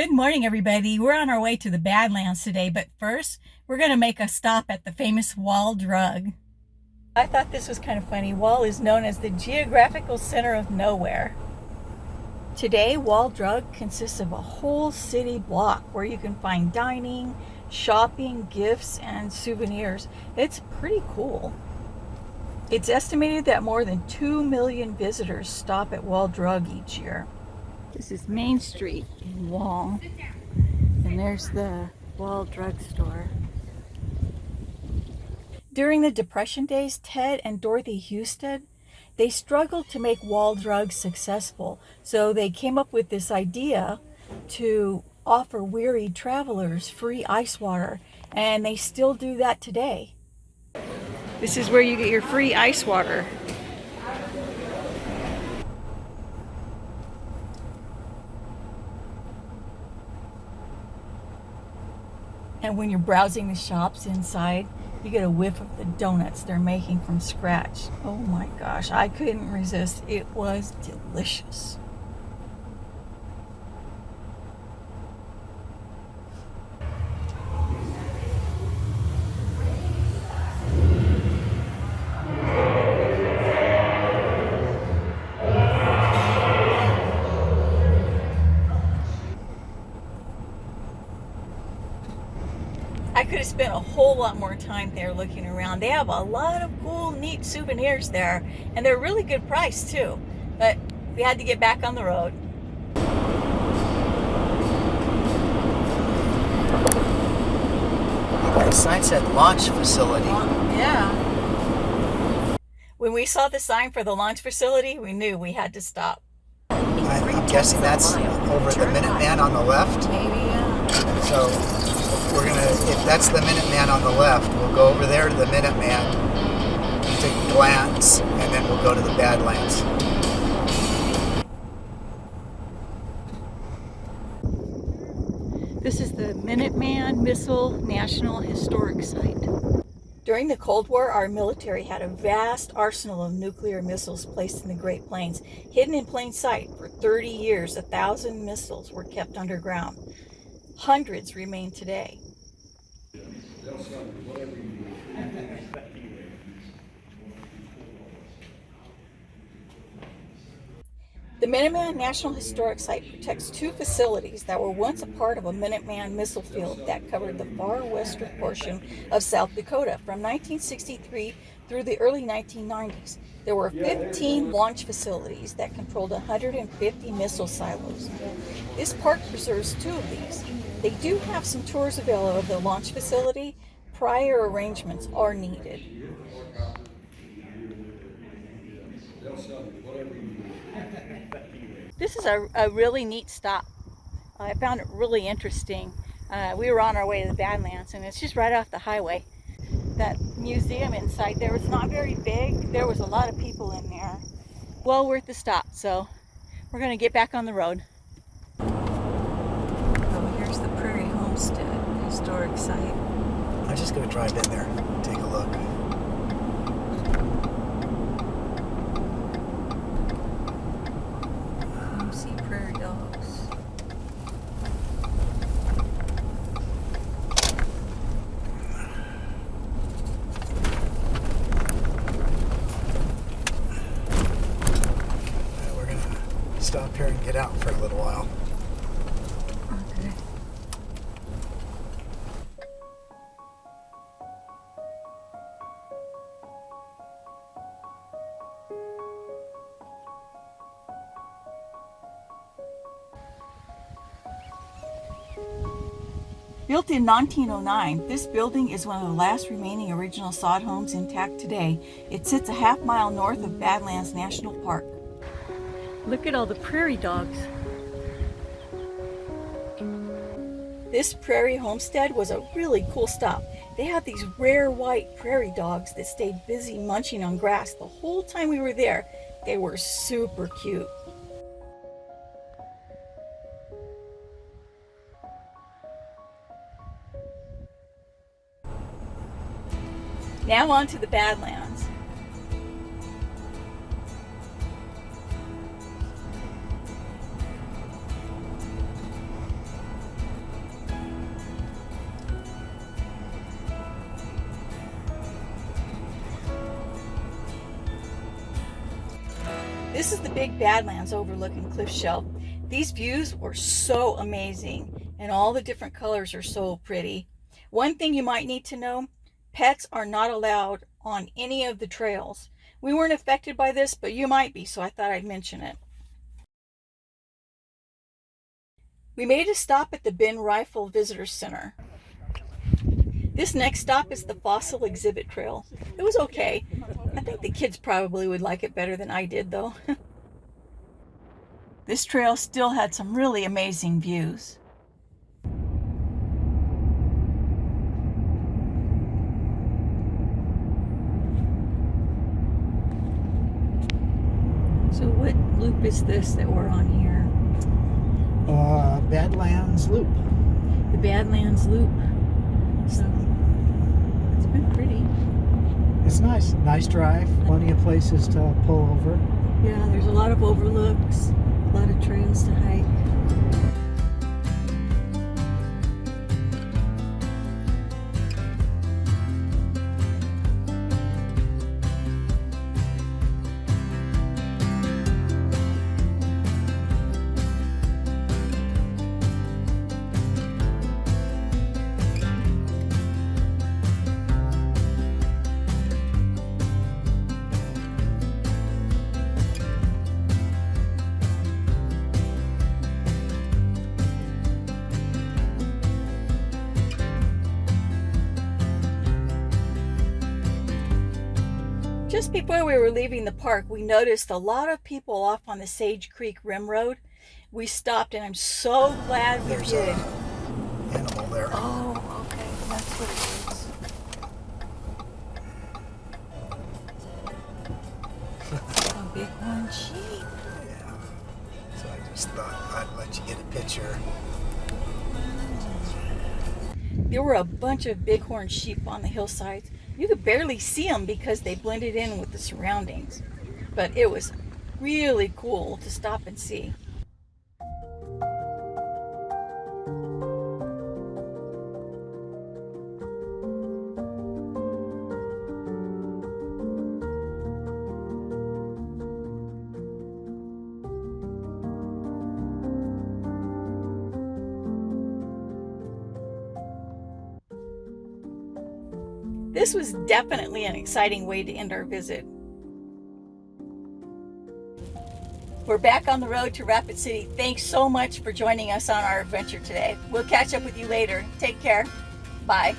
Good morning, everybody. We're on our way to the Badlands today, but first, we're going to make a stop at the famous Wall Drug. I thought this was kind of funny. Wall is known as the geographical center of nowhere. Today, Wall Drug consists of a whole city block where you can find dining, shopping, gifts, and souvenirs. It's pretty cool. It's estimated that more than 2 million visitors stop at Wall Drug each year. This is Main Street in Wall. And there's the Wall Drug Store. During the Depression days, Ted and Dorothy Hustead, they struggled to make Wall Drug successful. So they came up with this idea to offer weary travelers free ice water. And they still do that today. This is where you get your free ice water. And when you're browsing the shops inside, you get a whiff of the donuts they're making from scratch. Oh my gosh, I couldn't resist. It was delicious. I could have spent a whole lot more time there looking around. They have a lot of cool, neat souvenirs there, and they're really good price too. But we had to get back on the road. The sign said launch facility. Yeah. When we saw the sign for the launch facility, we knew we had to stop. I, I'm guessing that's over the Minuteman on the left. Maybe, yeah. So we're gonna, if that's the Minuteman on the left, we'll go over there to the Minuteman, take a glance, and then we'll go to the Badlands. This is the Minuteman Missile National Historic Site. During the Cold War, our military had a vast arsenal of nuclear missiles placed in the Great Plains. Hidden in plain sight for 30 years, a thousand missiles were kept underground. Hundreds remain today. The Minuteman National Historic Site protects two facilities that were once a part of a Minuteman missile field that covered the far western portion of South Dakota from 1963 through the early 1990s. There were 15 launch facilities that controlled 150 missile silos. This park preserves two of these. They do have some tours available of the launch facility. Prior arrangements are needed. This is a, a really neat stop. I found it really interesting. Uh, we were on our way to the Badlands and it's just right off the highway. That museum inside there was not very big. There was a lot of people in there. Well worth the stop. So we're going to get back on the road. Oh, here's the Prairie Homestead historic site. Just going to drive in there, take a look. Oh, see prairie dogs. we're going to stop here and get out for a little while. Built in 1909, this building is one of the last remaining original sod homes intact today. It sits a half mile north of Badlands National Park. Look at all the prairie dogs. This prairie homestead was a really cool stop. They had these rare white prairie dogs that stayed busy munching on grass the whole time we were there. They were super cute. Now on to the Badlands. This is the big Badlands overlooking Cliff Shelf. These views were so amazing and all the different colors are so pretty. One thing you might need to know pets are not allowed on any of the trails. We weren't affected by this, but you might be, so I thought I'd mention it. We made a stop at the Ben Reifel Visitor Center. This next stop is the Fossil Exhibit Trail. It was okay. I think the kids probably would like it better than I did, though. this trail still had some really amazing views. So what loop is this that we're on here? Uh, Badlands Loop. The Badlands Loop. So it's been pretty. It's nice. Nice drive. Plenty of places to pull over. Yeah, there's a lot of overlooks, a lot of trails to hike. Just before we were leaving the park, we noticed a lot of people off on the Sage Creek Rim Road. We stopped and I'm so glad we There's did. a animal there. Oh, okay, that's what it is. A bighorn sheep. Yeah. So I just thought I'd let you get a picture. There were a bunch of bighorn sheep on the hillsides. You could barely see them because they blended in with the surroundings. But it was really cool to stop and see. This was definitely an exciting way to end our visit. We're back on the road to Rapid City. Thanks so much for joining us on our adventure today. We'll catch up with you later. Take care. Bye.